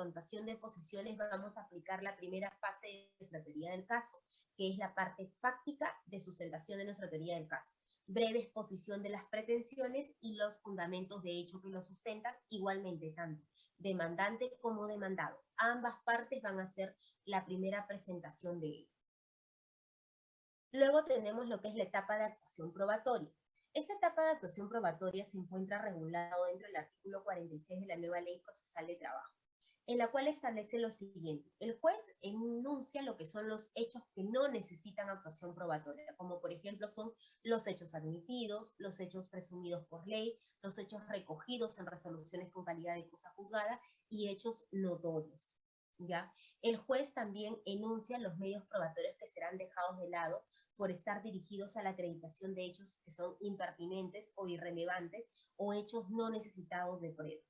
confrontación de posiciones vamos a aplicar la primera fase de nuestra teoría del caso, que es la parte fáctica de sustentación de nuestra teoría del caso. Breve exposición de las pretensiones y los fundamentos de hecho que lo sustentan, igualmente tanto demandante como demandado. Ambas partes van a hacer la primera presentación de ello. Luego tenemos lo que es la etapa de actuación probatoria. Esta etapa de actuación probatoria se encuentra regulado dentro del artículo 46 de la nueva Ley Procesal de Trabajo, en la cual establece lo siguiente. El juez enuncia lo que son los hechos que no necesitan actuación probatoria, como por ejemplo son los hechos admitidos, los hechos presumidos por ley, los hechos recogidos en resoluciones con calidad de cosa juzgada y hechos notorios. ¿ya? El juez también enuncia los medios probatorios que serán dejados de lado por estar dirigidos a la acreditación de hechos que son impertinentes o irrelevantes o hechos no necesitados de prueba.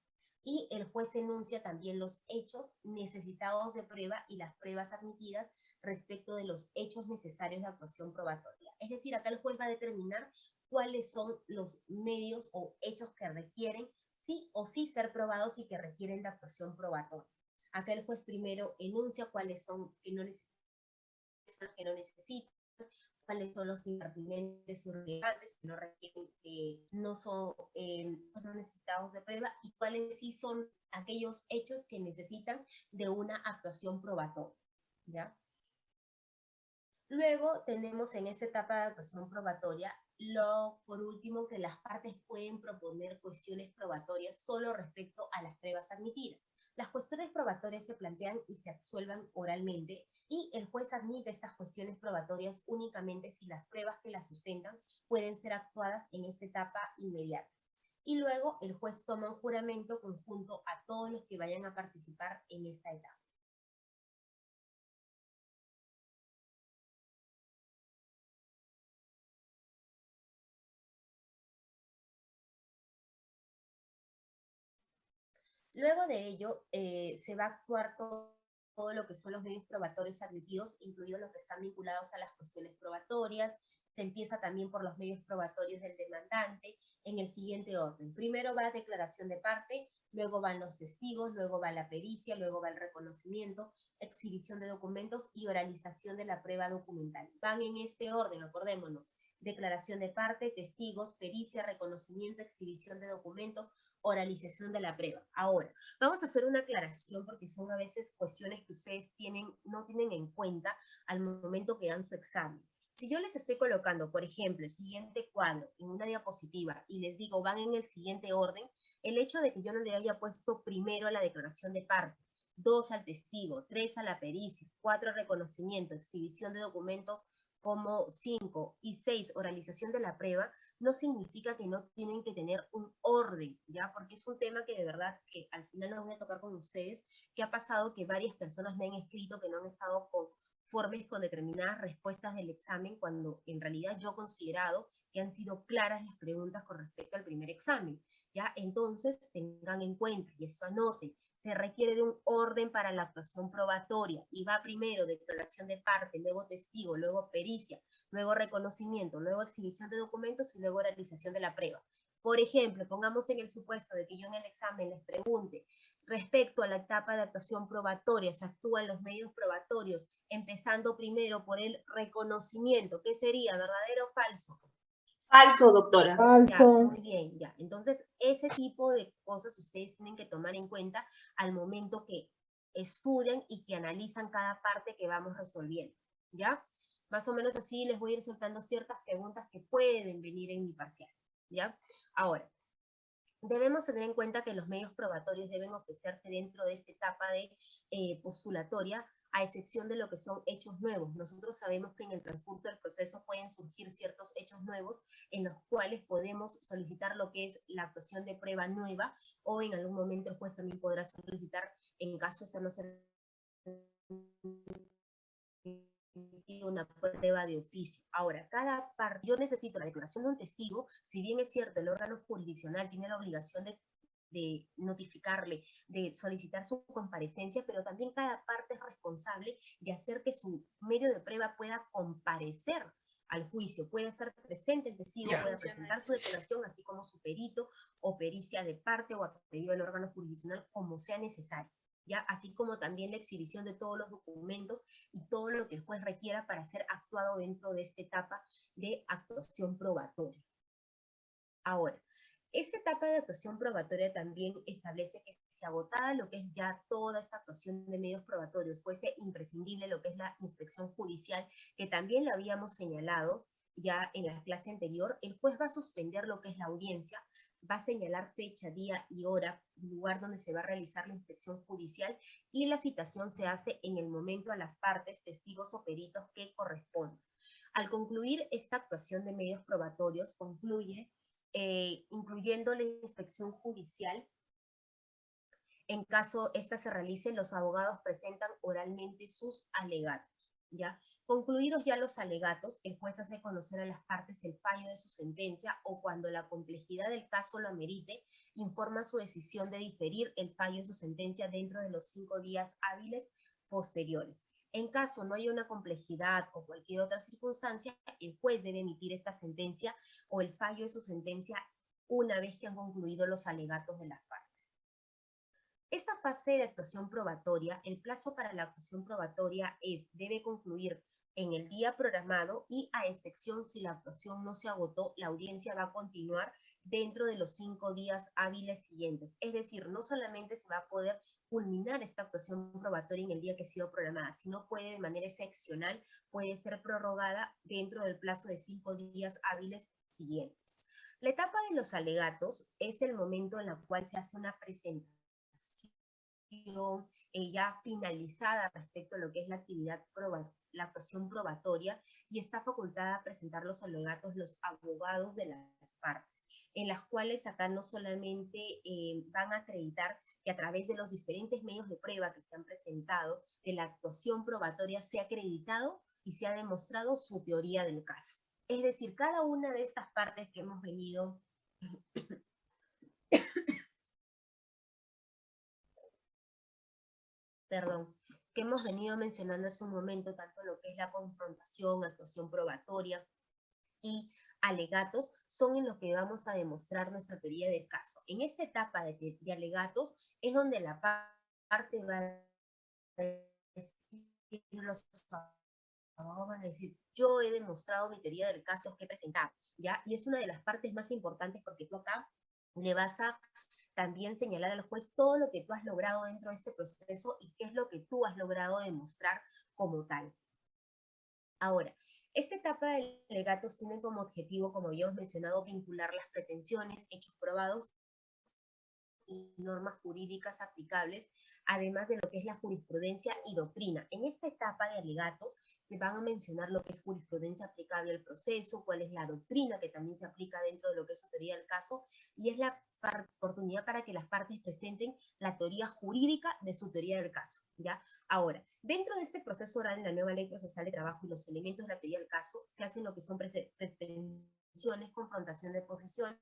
Y el juez enuncia también los hechos necesitados de prueba y las pruebas admitidas respecto de los hechos necesarios de actuación probatoria. Es decir, acá el juez va a determinar cuáles son los medios o hechos que requieren sí o sí ser probados y que requieren de actuación probatoria. Acá el juez primero enuncia cuáles son que no que no necesitan, cuáles son los impertinentes y relevantes que no requieren, no son eh, no necesitados de prueba y cuáles sí son aquellos hechos que necesitan de una actuación probatoria. ¿ya? Luego tenemos en esta etapa de actuación probatoria, lo, por último, que las partes pueden proponer cuestiones probatorias solo respecto a las pruebas admitidas. Las cuestiones probatorias se plantean y se absuelvan oralmente y el juez admite estas cuestiones probatorias únicamente si las pruebas que las sustentan pueden ser actuadas en esta etapa inmediata. Y luego el juez toma un juramento conjunto a todos los que vayan a participar en esta etapa. Luego de ello, eh, se va a actuar todo, lo que son los medios probatorios admitidos, incluidos los que están vinculados a las cuestiones probatorias. Se empieza también por los medios probatorios del demandante en el siguiente orden. Primero va la declaración de parte, luego van los testigos, luego va la pericia, luego va el reconocimiento, exhibición de documentos y oralización de la prueba documental. Van en este orden, acordémonos. Declaración de parte, testigos, pericia, reconocimiento, exhibición de documentos, oralización de la prueba. Ahora, vamos a hacer una aclaración porque son a veces cuestiones que ustedes tienen, no tienen en cuenta al momento que dan su examen. Si yo les estoy colocando, por ejemplo, el siguiente cuadro en una diapositiva y les digo van en el siguiente orden, el hecho de que yo no le haya puesto primero la declaración de parte, dos al testigo, tres a la pericia, cuatro reconocimiento, exhibición de documentos como cinco y seis oralización de la prueba, no significa que no tienen que tener un orden, ¿ya? Porque es un tema que de verdad que al final no voy a tocar con ustedes, que ha pasado que varias personas me han escrito que no han estado conformes con determinadas respuestas del examen, cuando en realidad yo he considerado que han sido claras las preguntas con respecto al primer examen, ¿ya? Entonces tengan en cuenta, y esto anoten, se requiere de un orden para la actuación probatoria y va primero declaración de parte, luego testigo, luego pericia, luego reconocimiento, luego exhibición de documentos y luego realización de la prueba. Por ejemplo, pongamos en el supuesto de que yo en el examen les pregunte respecto a la etapa de actuación probatoria, se actúan los medios probatorios, empezando primero por el reconocimiento, ¿qué sería? ¿Verdadero o falso? Falso, doctora. Falso. muy bien, ya. Entonces, ese tipo de cosas ustedes tienen que tomar en cuenta al momento que estudian y que analizan cada parte que vamos resolviendo, ¿ya? Más o menos así les voy a ir soltando ciertas preguntas que pueden venir en mi parcial, ¿ya? Ahora, debemos tener en cuenta que los medios probatorios deben ofrecerse dentro de esta etapa de eh, postulatoria a excepción de lo que son hechos nuevos. Nosotros sabemos que en el transcurso del proceso pueden surgir ciertos hechos nuevos en los cuales podemos solicitar lo que es la actuación de prueba nueva o en algún momento el juez también podrá solicitar en caso de no ser una prueba de oficio. Ahora, cada parte, yo necesito la declaración de un testigo, si bien es cierto, el órgano jurisdiccional tiene la obligación de de notificarle, de solicitar su comparecencia, pero también cada parte es responsable de hacer que su medio de prueba pueda comparecer al juicio, puede estar presente el testigo, pueda presentar su declaración, así como su perito o pericia de parte o a pedido del órgano jurisdiccional, como sea necesario. ¿ya? Así como también la exhibición de todos los documentos y todo lo que el juez requiera para ser actuado dentro de esta etapa de actuación probatoria. Ahora, esta etapa de actuación probatoria también establece que si agotada lo que es ya toda esta actuación de medios probatorios, fuese imprescindible lo que es la inspección judicial, que también lo habíamos señalado ya en la clase anterior, el juez va a suspender lo que es la audiencia, va a señalar fecha, día y hora, lugar donde se va a realizar la inspección judicial y la citación se hace en el momento a las partes, testigos o peritos que correspondan. Al concluir esta actuación de medios probatorios, concluye eh, incluyendo la inspección judicial. En caso esta se realice, los abogados presentan oralmente sus alegatos. ¿ya? Concluidos ya los alegatos, el juez hace conocer a las partes el fallo de su sentencia o cuando la complejidad del caso lo amerite, informa su decisión de diferir el fallo de su sentencia dentro de los cinco días hábiles posteriores. En caso no haya una complejidad o cualquier otra circunstancia, el juez debe emitir esta sentencia o el fallo de su sentencia una vez que han concluido los alegatos de las partes. Esta fase de actuación probatoria, el plazo para la actuación probatoria es, debe concluir en el día programado y a excepción si la actuación no se agotó, la audiencia va a continuar dentro de los cinco días hábiles siguientes. Es decir, no solamente se va a poder culminar esta actuación probatoria en el día que ha sido programada, sino puede de manera excepcional, puede ser prorrogada dentro del plazo de cinco días hábiles siguientes. La etapa de los alegatos es el momento en el cual se hace una presentación eh, ya finalizada respecto a lo que es la actividad la actuación probatoria y está facultada a presentar los alegatos los abogados de las partes en las cuales acá no solamente eh, van a acreditar que a través de los diferentes medios de prueba que se han presentado, de la actuación probatoria se ha acreditado y se ha demostrado su teoría del caso. Es decir, cada una de estas partes que hemos venido perdón, que hemos venido mencionando hace un momento, tanto lo que es la confrontación, actuación probatoria y alegatos son en lo que vamos a demostrar nuestra teoría del caso. En esta etapa de, alegatos es donde la parte va a decir, los van a decir, yo he demostrado mi teoría del caso que he presentado, ¿ya? Y es una de las partes más importantes porque tú acá le vas a también señalar al juez todo lo que tú has logrado dentro de este proceso y qué es lo que tú has logrado demostrar como tal. Ahora, esta etapa de legatos tiene como objetivo, como ya hemos mencionado, vincular las pretensiones, hechos probados y normas jurídicas aplicables, además de lo que es la jurisprudencia y doctrina. En esta etapa de alegatos se van a mencionar lo que es jurisprudencia aplicable al proceso, cuál es la doctrina que también se aplica dentro de lo que es autoría del caso, y es la oportunidad para que las partes presenten la teoría jurídica de su teoría del caso. ¿ya? Ahora, dentro de este proceso oral en la nueva ley procesal de trabajo y los elementos de la teoría del caso, se hacen lo que son pretensiones, confrontación de posiciones,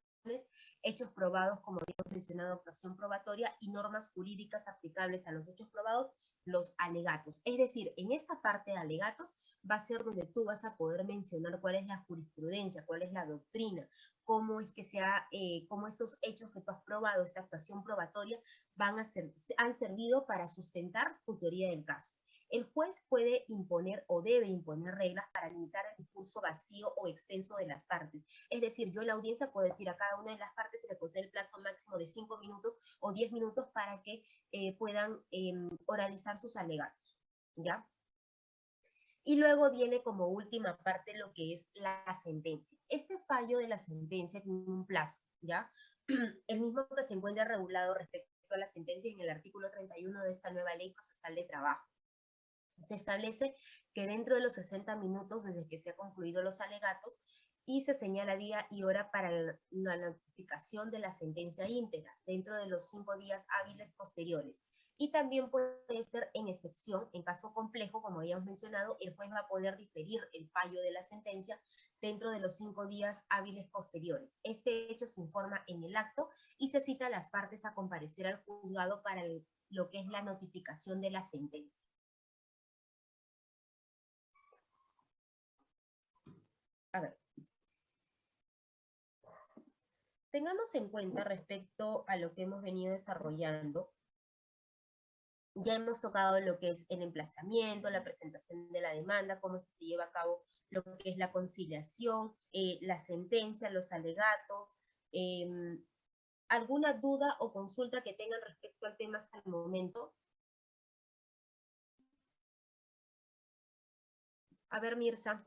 hechos probados, como hemos mencionado, actuación probatoria y normas jurídicas aplicables a los hechos probados, los alegatos. Es decir, en esta parte de alegatos va a ser donde tú vas a poder mencionar cuál es la jurisprudencia, cuál es la doctrina, cómo es que sea, eh, cómo esos hechos que tú has probado, esta actuación probatoria, van a ser, han servido para sustentar tu teoría del caso. El juez puede imponer o debe imponer reglas para limitar el discurso vacío o extenso de las partes. Es decir, yo en la audiencia puedo decir a cada una de las partes se le concede el plazo máximo de 5 minutos o 10 minutos para que eh, puedan em, oralizar sus alegatos. ¿Ya? Y luego viene como última parte lo que es la sentencia. Este fallo de la sentencia tiene un plazo, ¿ya? El mismo que se encuentra regulado respecto a la sentencia en el artículo 31 de esta nueva ley procesal de trabajo. Se establece que dentro de los 60 minutos desde que se han concluido los alegatos y se señala día y hora para la notificación de la sentencia íntegra dentro de los cinco días hábiles posteriores. Y también puede ser en excepción, en caso complejo, como habíamos mencionado, el juez va a poder diferir el fallo de la sentencia dentro de los cinco días hábiles posteriores. Este hecho se informa en el acto y se cita a las partes a comparecer al juzgado para lo que es la notificación de la sentencia. A ver. Tengamos en cuenta respecto a lo que hemos venido desarrollando, Ya hemos tocado lo que es el emplazamiento, la presentación de la demanda, cómo se lleva a cabo lo que es la conciliación, eh, la sentencia, los alegatos. Em, ¿Alguna duda o consulta que tengan respecto al tema hasta el momento? A ver, Mirza.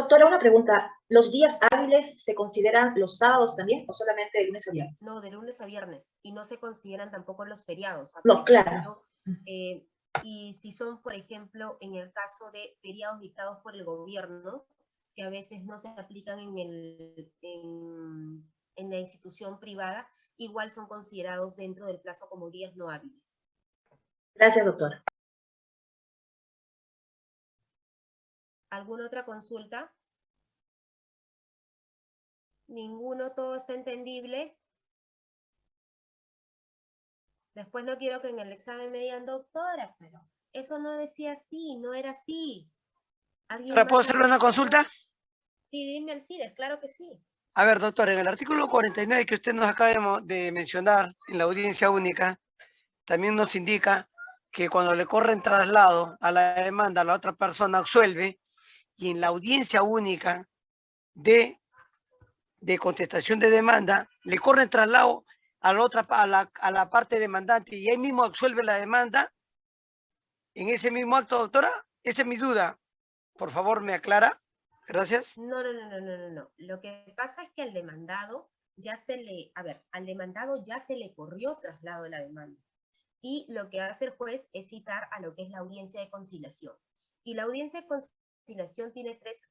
Doctora, una pregunta. ¿Los días hábiles se consideran los sábados también o solamente de lunes a viernes? No, de lunes a viernes. Y no se consideran tampoco los feriados. No, claro. Eh, y si son, por ejemplo, en el caso de feriados dictados por el gobierno, que a veces no se aplican en, el, en, en la institución privada, igual son considerados dentro del plazo como días no hábiles. Gracias, doctora. ¿Alguna otra consulta? Ninguno, todo está entendible. Después no quiero que en el examen me digan, doctora, pero eso no decía así, no era así. ¿Ahora puedo hacerle una consulta? Sí, dime el CIDES, claro que sí. A ver, doctor, en el artículo 49 que usted nos acaba de mencionar en la audiencia única, también nos indica que cuando le corren traslado a la demanda, la otra persona absuelve y en la audiencia única de, de contestación de demanda, le corre traslado a la, otra, a la, a la parte demandante y ahí mismo absuelve la demanda, en ese mismo acto, doctora, esa es mi duda. Por favor, me aclara. Gracias. No, no, no, no, no, no, no. Lo que pasa es que al demandado ya se le, a ver, al demandado ya se le corrió traslado de la demanda. Y lo que hace el juez es citar a lo que es la audiencia de conciliación. Y la audiencia de conciliación tiene tres,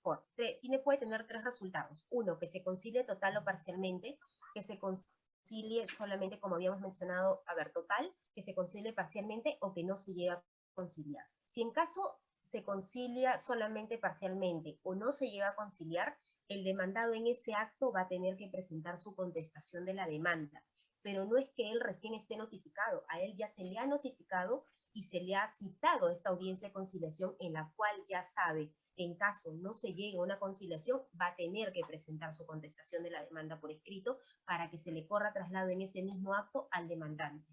tiene, puede tener tres resultados. Uno, que se concilie total o parcialmente, que se concilie solamente, como habíamos mencionado, a ver, total, que se concilie parcialmente o que no se llegue a conciliar. Si en caso se concilia solamente parcialmente o no se llega a conciliar, el demandado en ese acto va a tener que presentar su contestación de la demanda. Pero no es que él recién esté notificado, a él ya se le ha notificado y se le ha citado esta audiencia de conciliación en la cual ya sabe en caso no se llegue a una conciliación, va a tener que presentar su contestación de la demanda por escrito para que se le corra traslado en ese mismo acto al demandante.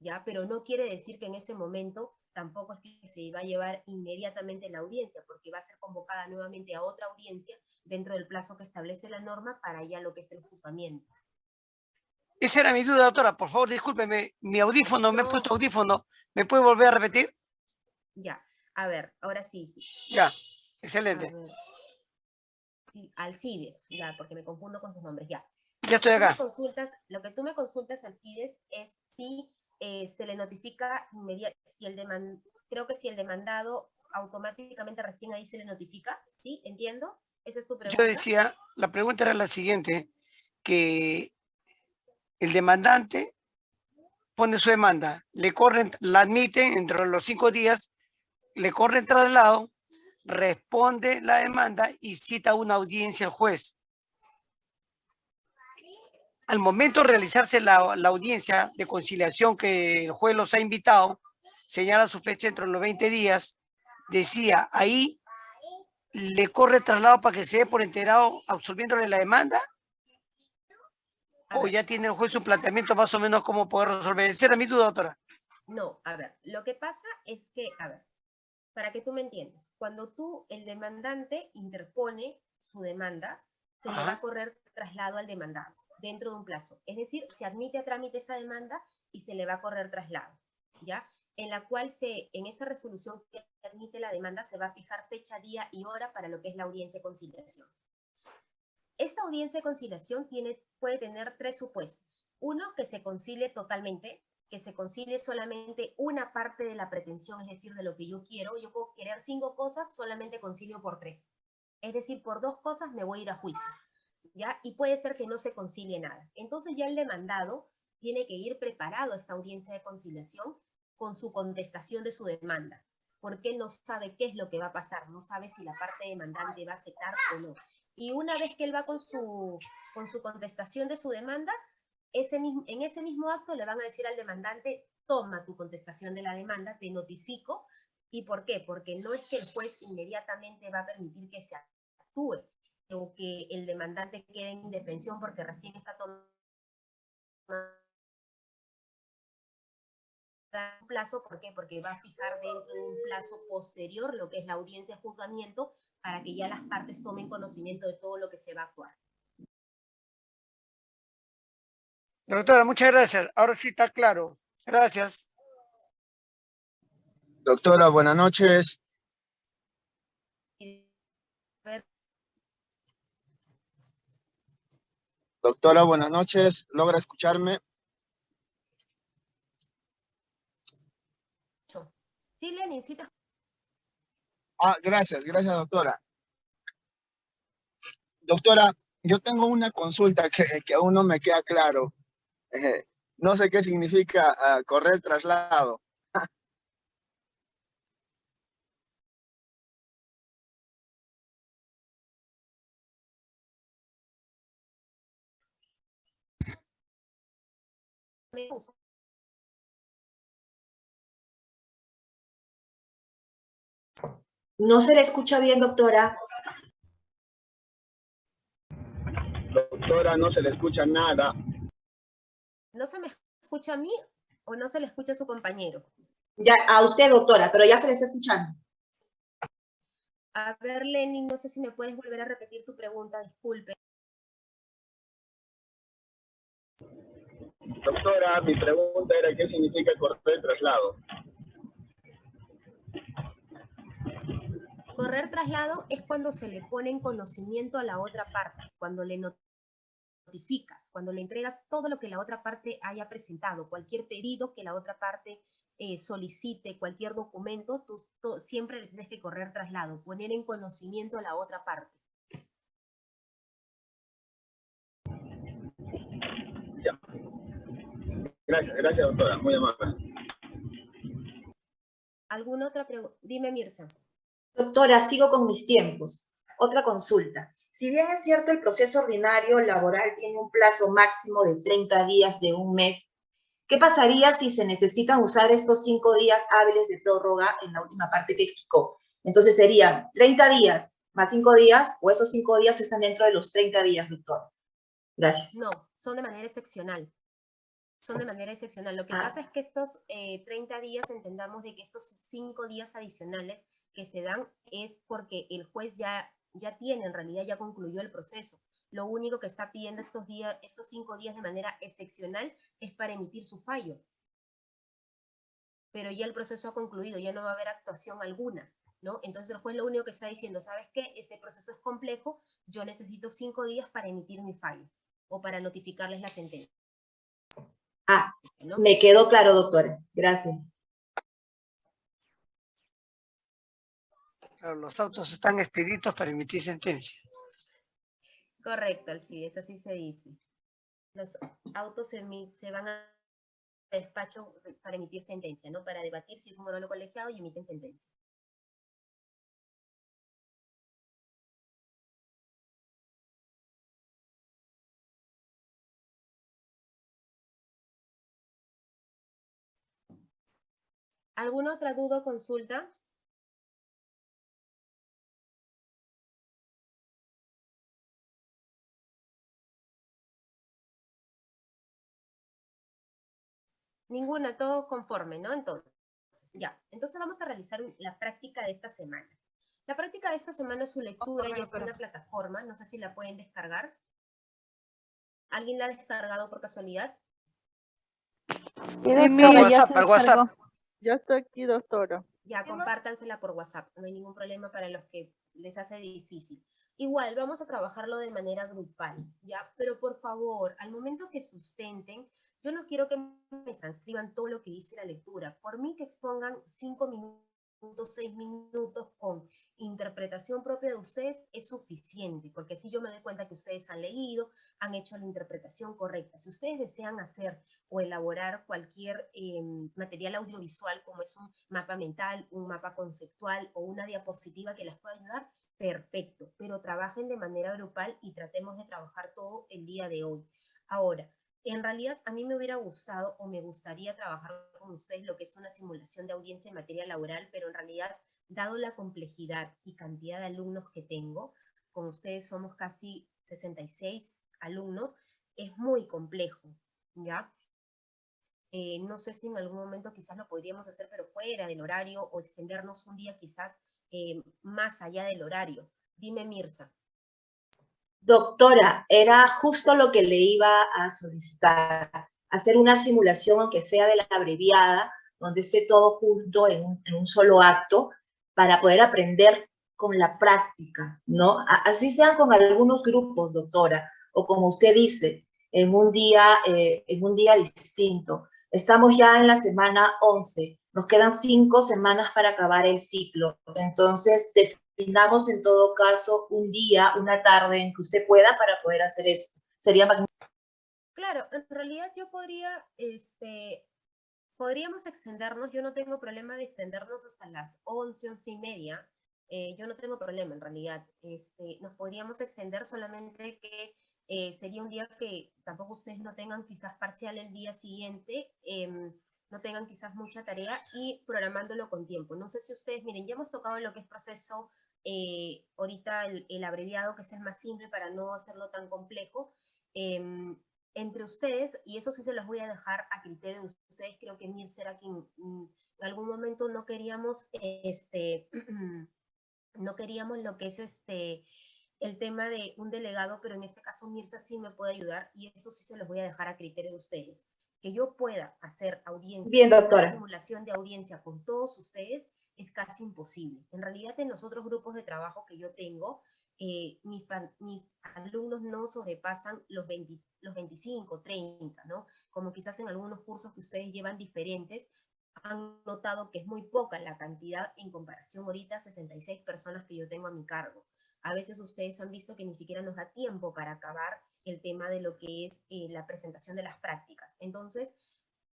¿Ya? Pero no quiere decir que en ese momento tampoco es que se va a llevar inmediatamente la audiencia, porque va a ser convocada nuevamente a otra audiencia dentro del plazo que establece la norma para ya lo que es el juzgamiento. Esa era mi duda, doctora. Por favor, discúlpeme. Mi audífono, me he puesto audífono. ¿Me puede volver a repetir? Ya. A ver, ahora sí, sí. Ya. Excelente. Sí, Alcides, ya, porque me confundo con sus nombres, ya. Ya estoy acá. Consultas, lo que tú me consultas, Alcides, es si eh, se le notifica inmediatamente, si el creo que si el demandado automáticamente recién ahí se le notifica, ¿sí? ¿Entiendo? Esa es tu pregunta. Yo decía, la pregunta era la siguiente, que el demandante pone su demanda, le corren, la admiten entre los cinco días, le corren traslado, responde la demanda y cita una audiencia al juez. Al momento de realizarse la, audiencia de conciliación que el juez los ha invitado, señala su fecha entre los 20 días, decía, ahí le corre traslado para que se dé por enterado absolviéndole la demanda o ya tiene el juez su planteamiento más o menos cómo poder resolver. Esa era mi duda, doctora. No, a ver, lo que pasa es que, a ver, para que tú me entiendas, cuando tú, el demandante, interpone su demanda, se le va a correr traslado al demandado dentro de un plazo. Es decir, se admite a trámite esa demanda y se le va a correr traslado, ¿ya? En la cual se, en esa resolución que admite la demanda se va a fijar fecha, día y hora para lo que es la audiencia de conciliación. Esta audiencia de conciliación tiene, puede tener tres supuestos. Uno, que se concilie totalmente, que se concilie solamente una parte de la pretensión, es decir, de lo que yo quiero. Yo puedo querer cinco cosas, solamente concilio por tres. Es decir, por dos cosas me voy a ir a juicio. ¿ya? Y puede ser que no se concilie nada. Entonces ya el demandado tiene que ir preparado a esta audiencia de conciliación con su contestación de su demanda, porque no sabe qué es lo que va a pasar, no sabe si la parte demandante va a aceptar o no. Y una vez que él va con su, con su contestación de su demanda, ese mismo, en ese mismo acto le van a decir al demandante, toma tu contestación de la demanda, te notifico. ¿Y por qué? Porque no es que el juez inmediatamente va a permitir que se actúe o que el demandante quede en indefensión porque recién está tomando dar un plazo, ¿por qué? Porque va a fijar dentro de un plazo posterior lo que es la audiencia de juzgamiento para que ya las partes tomen conocimiento de todo lo que se va a actuar. Doctora, muchas gracias. Ahora sí está claro. Gracias. Doctora, buenas noches. Doctora, buenas noches. ¿Logra escucharme? Ah, gracias, gracias, doctora. Doctora, yo tengo una consulta que, que aún no me queda claro. Eh, no sé qué significa ah, correr traslado. No se le escucha bien, doctora. Doctora, no se le escucha nada. ¿No se me escucha a mí o no se le escucha a su compañero? Ya, a usted, doctora, pero ya se le está escuchando. A ver, Lenin, no sé si me puedes volver a repetir tu pregunta, disculpe. Doctora, mi pregunta era qué significa correr traslado. Correr traslado es cuando se le pone en conocimiento a la otra parte, cuando le notificas, cuando le entregas todo lo que la otra parte haya presentado, cualquier pedido que la otra parte eh, solicite, cualquier documento, tú, tú siempre le tienes que correr traslado, poner en conocimiento a la otra parte. Ya. Gracias, gracias, doctora. Muy amable. ¿Alguna otra pregunta? Dime, Mirza. Doctora, sigo con mis tiempos. Otra consulta. Si bien es cierto el proceso ordinario laboral tiene un plazo máximo de 30 días de un mes, ¿qué pasaría si se necesitan usar estos cinco días hábiles de prórroga en la última parte que explicó? Entonces serían 30 días más cinco días o esos cinco días están dentro de los 30 días, doctora. Gracias. No, son de manera excepcional. Son de manera excepcional. Lo que Ah. pasa es que estos eh, 30 días, entendamos de que estos cinco días adicionales que se dan es porque el juez ya, ya tiene, en realidad ya concluyó el proceso. Lo único que está pidiendo estos, días, estos cinco días de manera excepcional es para emitir su fallo. Pero ya el proceso ha concluido, ya no va a haber actuación alguna. ¿no? Entonces el juez lo único que está diciendo, ¿sabes qué? Este proceso es complejo, yo necesito cinco días para emitir mi fallo o para notificarles la sentencia. Ah, ¿no? me quedó claro, doctora. Gracias. Los autos están expeditos para emitir sentencia. Correcto, Alcides, así se dice. Los autos se van a despacho para emitir sentencia, ¿no? Para debatir si es un monólogo colegiado y emiten sentencia. ¿Alguna otra duda o consulta? Ninguna, todo conforme, ¿no? Entonces, ya. Entonces vamos a realizar la práctica de esta semana. La práctica de esta semana es su lectura ya está en la plataforma. No sé si la pueden descargar. ¿Alguien la ha descargado por casualidad? Al WhatsApp, al WhatsApp. Yo estoy aquí, doctora. Ya, compártansela por WhatsApp. No hay ningún problema para los que les hace difícil. Igual, vamos a trabajarlo de manera grupal, ¿ya? Pero por favor, al momento que sustenten, yo no quiero que me transcriban todo lo que dice la lectura. Por mí que expongan cinco minutos, seis minutos con interpretación propia de ustedes es suficiente, porque así yo me doy cuenta que ustedes han leído, han hecho la interpretación correcta. Si ustedes desean hacer o elaborar cualquier eh, material audiovisual, como es un mapa mental, un mapa conceptual o una diapositiva que les pueda ayudar, perfecto, pero trabajen de manera grupal y tratemos de trabajar todo el día de hoy. Ahora, en realidad a mí me hubiera gustado o me gustaría trabajar con ustedes lo que es una simulación de audiencia en materia laboral, pero en realidad, dado la complejidad y cantidad de alumnos que tengo, con ustedes somos casi 66 alumnos, es muy complejo, ¿ya? Eh, no sé si en algún momento quizás lo podríamos hacer, pero fuera del horario o extendernos un día quizás eh, más allá del horario. Dime, Mirza. Doctora, era justo lo que le iba a solicitar, hacer una simulación, aunque sea de la abreviada, donde esté todo junto en un, solo acto, para poder aprender con la práctica, ¿no? Así sean con algunos grupos, doctora, o como usted dice, en un día, eh, en un día distinto. Estamos ya en la semana 11, nos quedan cinco semanas para acabar el ciclo. Entonces, definamos en todo caso un día, una tarde en que usted pueda para poder hacer esto. Sería magnífico. Claro, en realidad yo podría, este, podríamos extendernos, yo no tengo problema de extendernos hasta las 11, 11 y media, eh, yo no tengo problema en realidad. Este, nos podríamos extender solamente que eh, sería un día que tampoco ustedes no tengan quizás parcial el día siguiente, em, no tengan quizás mucha tarea y programándolo con tiempo. No sé si ustedes, miren, ya hemos tocado lo que es proceso, eh, ahorita el, el, abreviado que es el más simple para no hacerlo tan complejo. Em, entre ustedes, y eso sí se los voy a dejar a criterio de ustedes, creo que Mir será quien mm, en algún momento no queríamos este, no queríamos lo que es este el tema de un delegado, pero en este caso Mirza sí me puede ayudar y esto sí se los voy a dejar a criterio de ustedes. Que yo pueda hacer audiencia, Bien, doctora. simulación de audiencia con todos ustedes es casi imposible. En realidad en los otros grupos de trabajo que yo tengo, eh, mis, mis alumnos no sobrepasan los, 20, los 25, 30, ¿no? Como quizás en algunos cursos que ustedes llevan diferentes, han notado que es muy poca la cantidad en comparación ahorita a 66 personas que yo tengo a mi cargo. A veces ustedes han visto que ni siquiera nos da tiempo para acabar el tema de lo que es eh, la presentación de las prácticas. Entonces,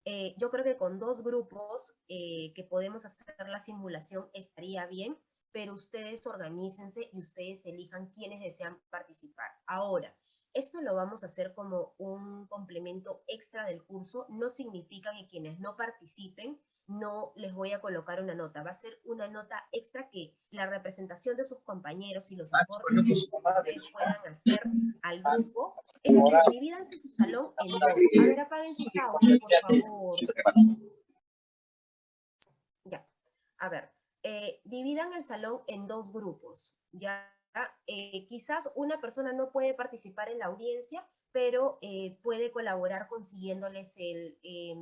eh, yo creo que con dos grupos eh, que podemos hacer la simulación estaría bien, pero ustedes organícense y ustedes elijan quiénes desean participar. Ahora, esto lo vamos a hacer como un complemento extra del curso. No significa que quienes no participen no les voy a colocar una nota. Va a ser una nota extra que la representación de sus compañeros y los aportes que ustedes puedan hacer al grupo. Es decir, divídanse su salón en dos. A ver, apaguen sus audios, por favor. Ya. A ver, eh, dividan el salón en dos grupos. Ya eh, quizás una persona no puede participar en la audiencia, pero eh, puede colaborar consiguiéndoles el, eh,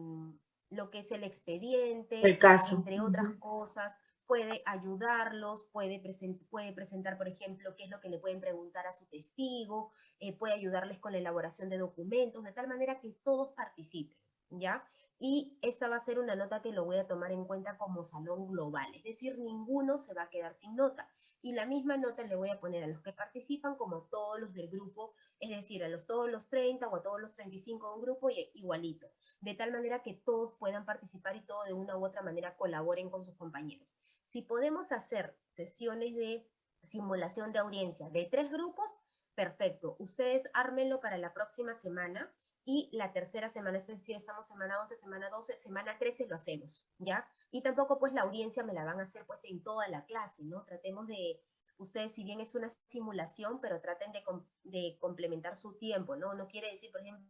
lo que es el expediente, el caso. entre otras cosas, puede ayudarlos, puede, present puede, presentar, por ejemplo, qué es lo que le pueden preguntar a su testigo, eh, puede ayudarles con la elaboración de documentos, de tal manera que todos participen, ¿ya? Y esta va a ser una nota que lo voy a tomar en cuenta como salón global, es decir, ninguno se va a quedar sin nota. Y la misma nota le voy a poner a los que participan como todos los del grupo, es decir, a los, todos los 30 o a todos los 35 de un grupo igualito, de tal manera que todos puedan participar y todos de una u otra manera colaboren con sus compañeros. Si podemos hacer sesiones de simulación de audiencia de tres grupos, perfecto. Ustedes ármenlo para la próxima semana y la tercera semana, es decir, estamos semana 11, semana 12, semana 13 lo hacemos, ¿ya? Y tampoco pues la audiencia me la van a hacer pues en toda la clase, ¿no? Tratemos de, ustedes si bien es una simulación, pero traten de, de complementar su tiempo, ¿no? No quiere decir, por ejemplo,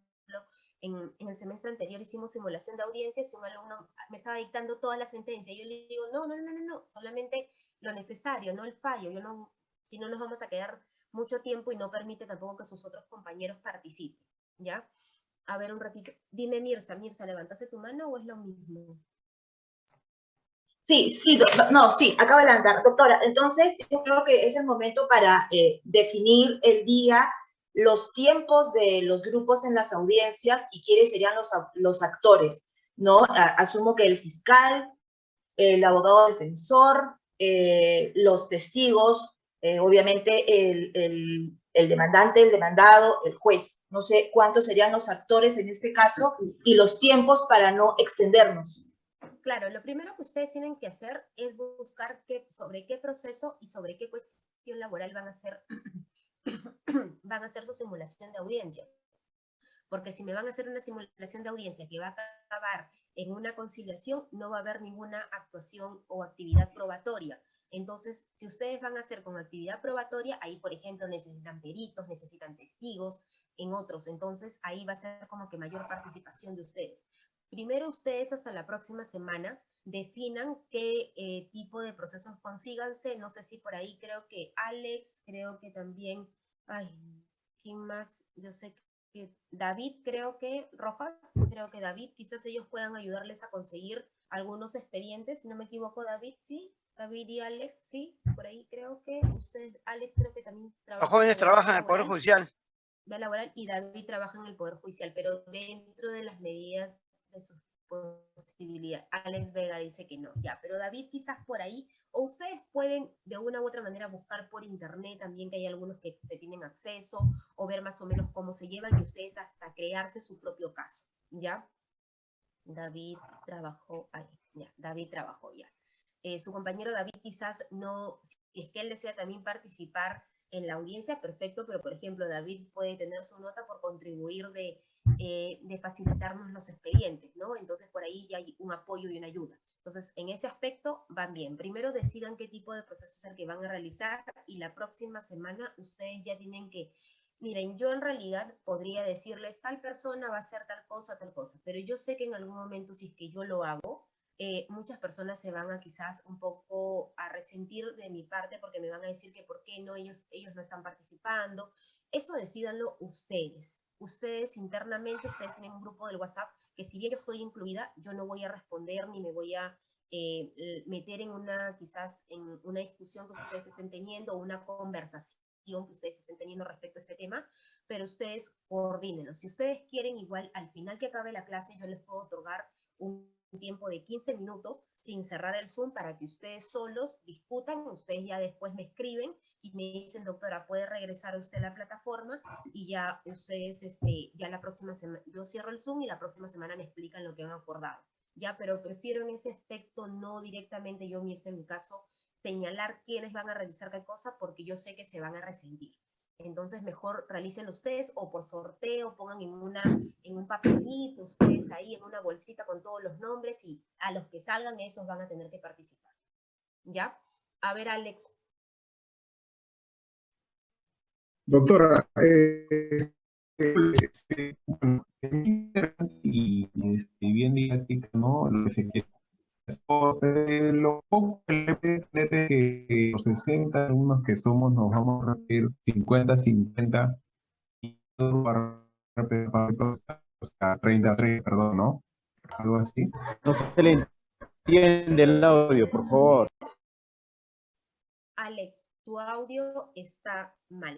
en, en, el semestre anterior hicimos simulación de audiencias y un alumno me estaba dictando toda la sentencia. Yo le digo, no, no, no, no, no, solamente lo necesario, no el fallo. Yo no, si no nos vamos a quedar mucho tiempo y no permite tampoco que sus otros compañeros participen, ¿ya? A ver, un ratito. Dime, Mirza, Mirza, ¿levantaste tu mano o es lo mismo? Sí, sí, no, sí, acaba de levantar. Doctora, entonces yo creo que es el momento para eh, definir el día, los tiempos de los grupos en las audiencias y quiénes serían los, actores, ¿no? Asumo que el fiscal, el abogado defensor, eh, los testigos, eh, obviamente el, el demandante, el demandado, el juez. No sé cuántos serían los actores en este caso y los tiempos para no extendernos. Claro, lo primero que ustedes tienen que hacer es buscar sobre qué proceso y sobre qué cuestión laboral van a hacer, van a hacer su simulación de audiencia. Porque si me van a hacer una simulación de audiencia que va a acabar en una conciliación, no va a haber ninguna actuación o actividad probatoria. Entonces, si ustedes van a hacer con actividad probatoria, ahí, por ejemplo, necesitan peritos, necesitan testigos, en otros. Entonces, ahí va a ser como que mayor participación de ustedes. Primero ustedes hasta la próxima semana definan qué eh, tipo de procesos consíganse. No sé si por ahí creo que Alex, creo que también, ay, ¿quién más? Yo sé que David, creo que Rojas, creo que David, quizás ellos puedan ayudarles a conseguir algunos expedientes, si no me equivoco, David, sí. David y Alex, sí, por ahí creo que usted, Alex creo que también trabaja. Los jóvenes en trabajan en el Poder Judicial. laboral y David trabaja en el Poder Judicial, pero dentro de las medidas de sus posibilidades. Alex Vega dice que no, ya, pero David quizás por ahí, o ustedes pueden de una u otra manera buscar por internet también, que hay algunos que se tienen acceso, o ver más o menos cómo se llevan y ustedes hasta crearse su propio caso, ¿ya? David trabajó ahí, ya, David trabajó ya. Eh, su compañero David quizás no, si es que él desea también participar en la audiencia, perfecto, pero por ejemplo David puede tener su nota por contribuir de, eh, facilitarnos los expedientes, ¿no? Entonces por ahí ya hay un apoyo y una ayuda. Entonces en ese aspecto van bien. Primero decidan qué tipo de proceso es el que van a realizar y la próxima semana ustedes ya tienen que, miren, yo en realidad podría decirles tal persona va a hacer tal cosa, tal cosa, pero yo sé que en algún momento si es que yo lo hago, eh, muchas personas se van a quizás un poco a resentir de mi parte porque me van a decir que por qué no ellos, ellos no están participando. Eso decídanlo ustedes. Ustedes internamente, ustedes tienen un grupo del WhatsApp que si bien yo estoy incluida, yo no voy a responder ni me voy a eh, meter en una, quizás en una discusión que ustedes estén teniendo o una conversación que ustedes estén teniendo respecto a este tema, pero ustedes coordínenlo. Si ustedes quieren, igual al final que acabe la clase, yo les puedo otorgar un un tiempo de 15 minutos sin cerrar el Zoom para que ustedes solos discutan, ustedes ya después me escriben y me dicen, doctora, puede regresar usted a la plataforma y ya ustedes, este, ya la próxima semana, yo cierro el Zoom y la próxima semana me explican lo que han acordado. Ya, pero prefiero en ese aspecto no directamente yo, Mirce, en mi caso, señalar quiénes van a realizar qué cosa porque yo sé que se van a resentir. Entonces mejor realicen ustedes o por sorteo, pongan en, una, en un papelito ustedes ahí, en una bolsita con todos los nombres y a los que salgan esos van a tener que participar. ¿Ya? A ver, Alex. Doctora, eh, eh, y, y, este, bien didáctica, ¿no? Lo que se. Eh, lo poco que los 60 alumnos que somos nos vamos a repetir 50, 50 y todo para repetir o sea, 30, 30, perdón, ¿no? Algo así. No se le entiende el audio, por favor. Alex, tu audio está mal.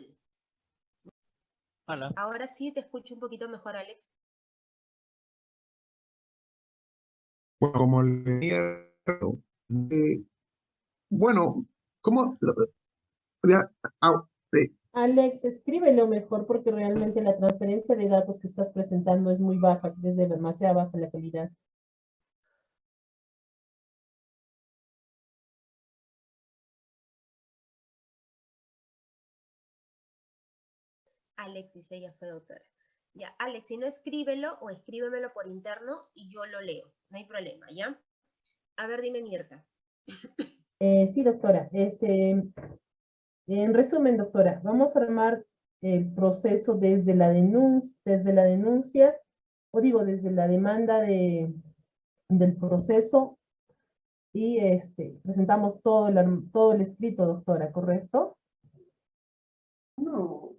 Hola. Ahora sí te escucho un poquito mejor, Alex. Bueno, como le decía, eh, bueno, ¿cómo? Ya, ah, eh, Alex, escríbelo mejor porque realmente la transferencia de datos que estás presentando es muy baja, desde demasiado baja la calidad. Alex dice, ella fue doctora. Ya, Alex, si no escríbelo o escríbemelo por interno y yo lo leo. No hay problema, ¿ya? A ver, dime, Mirta. Eh, sí, doctora. Este, en resumen, doctora, vamos a armar el proceso desde la denuncia, desde la denuncia, o digo, desde la demanda de, del proceso y este, presentamos todo el, todo el escrito, doctora, ¿correcto? No.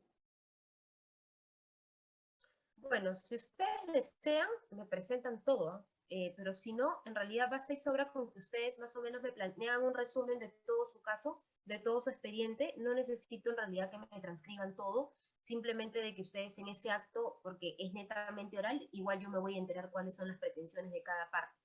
Bueno, si ustedes desean, me presentan todo. Eh, pero si no, en realidad basta y sobra con que ustedes más o menos me plantean un resumen de todo su caso, de todo su expediente. No necesito en realidad que me transcriban todo, simplemente de que ustedes en ese acto, porque es netamente oral, igual yo me voy a enterar cuáles son las pretensiones de cada parte.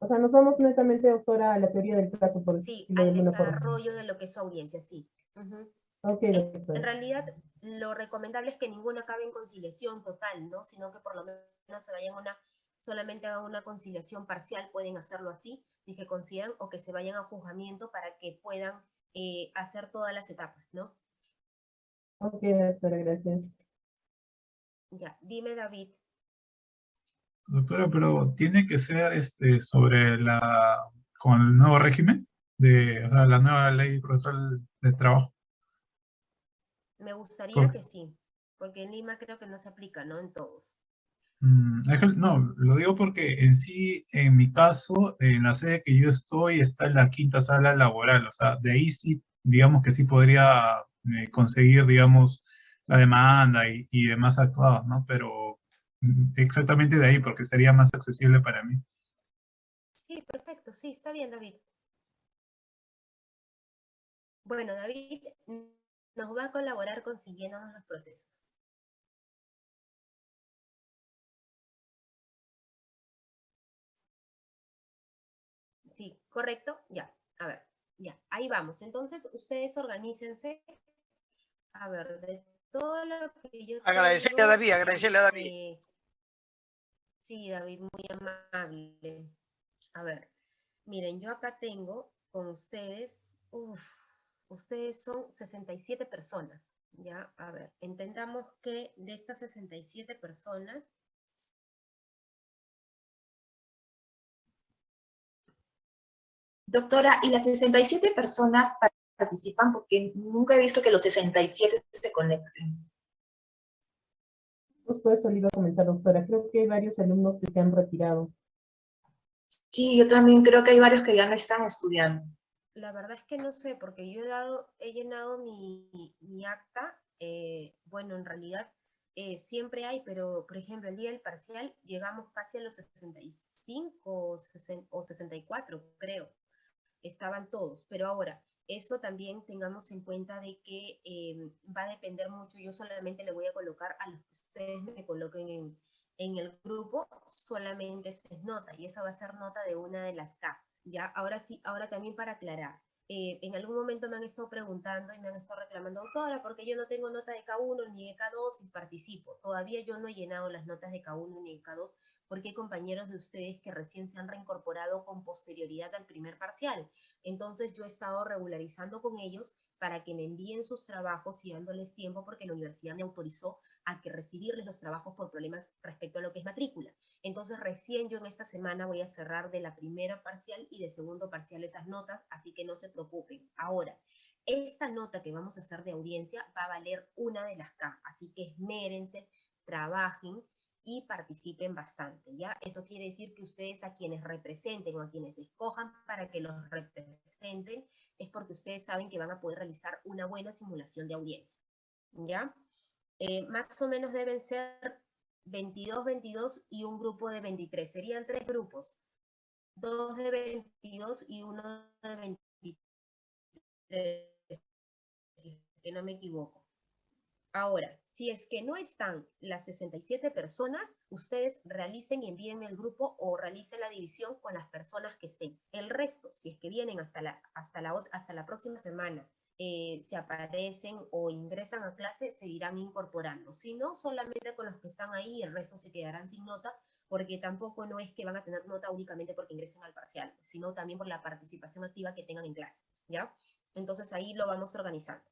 O sea, nos vamos netamente, doctora, a la teoría del caso, por Sí, de al forma. desarrollo de lo que es su audiencia, sí. Ujú. En realidad, lo recomendable es que ninguna acabe en conciliación total, ¿no? Sino que por lo menos se vayan a una, solamente a una conciliación parcial, pueden hacerlo así, si que consideran, o que se vayan a juzgamiento para que puedan eh, hacer todas las etapas, ¿no? Ok, doctora, gracias. Ya, dime David, Doctora, pero tiene que ser este sobre la con el nuevo régimen de o sea, la nueva ley procesal de trabajo. Me gustaría Por- que sí, porque en Lima creo que no se aplica, ¿no? En todos. Mm, es que no, lo digo porque en sí, en mi caso, en la sede que yo estoy está en la quinta sala laboral, o sea, de ahí sí, digamos que sí podría eh, conseguir, digamos, la demanda y, y demás actuados, ¿no? Pero mm, exactamente de ahí, porque sería más accesible para mí. Sí, perfecto, sí, está bien, David. Bueno, David nos va a colaborar consiguiéndonos los procesos. Sí, correcto, ya, a ver, ya, ahí vamos. Entonces, ustedes organícense. A ver, de todo lo que yo Agradecerle a David, agradecerle a David. eh, sí, David, muy amable. A ver, miren, yo acá tengo con ustedes, uf, ustedes son 67 personas, ¿ya? A ver, entendamos que de estas 67 personas, Doctora, ¿y las 67 personas participan? Porque nunca he visto que los 67 se conecten. Justo eso le iba a comentar, doctora. Creo que hay varios alumnos que se han retirado. Sí, yo también creo que hay varios que ya no están estudiando. La verdad es que no sé, porque yo he dado, he llenado mi, acta, eh, bueno, en realidad eh, siempre hay, pero por ejemplo, el día del parcial llegamos casi a los 65 o 60 o 64, creo. Estaban todos, pero ahora, eso también tengamos en cuenta de que eh, va a depender mucho. Yo solamente le voy a colocar a los que ustedes me coloquen en, el grupo, solamente esa es nota, y esa va a ser nota de una de las K. Ya, ahora sí, ahora también para aclarar. eh, en algún momento me han estado preguntando y me han estado reclamando, doctora, porque yo no tengo nota de K1 ni de K2 y participo. Todavía yo no he llenado las notas de K1 ni de K2 porque hay compañeros de ustedes que recién se han reincorporado con posterioridad al primer parcial. Entonces yo he estado regularizando con ellos para que me envíen sus trabajos y dándoles tiempo porque la universidad me autorizó a que recibirles los trabajos por problemas respecto a lo que es matrícula. Entonces recién yo en esta semana voy a cerrar de la primera parcial y de segundo parcial esas notas, así que no se preocupen. Ahora, esta nota que vamos a hacer de audiencia va a valer una de las K, así que esmérense, trabajen y participen bastante, ¿ya? Eso quiere decir que ustedes a quienes representen o a quienes escojan para que los representen es porque ustedes saben que van a poder realizar una buena simulación de audiencia, ¿ya? Eh, más o menos deben ser 22, 22 y un grupo de 23. Serían tres grupos, dos de 22 y uno de 23, si es que no me equivoco. Ahora, si es que no están las 67 personas, ustedes realicen y envíenme el grupo o realicen la división con las personas que estén. El resto, si es que vienen hasta la, hasta la, hasta la próxima semana, eh, se aparecen o ingresan a clase, se irán incorporando. Si no, solamente con los que están ahí, el resto se quedarán sin nota, porque tampoco no es que van a tener nota únicamente porque ingresen al parcial, sino también por la participación activa que tengan en clase, ¿ya? Entonces ahí lo vamos organizando.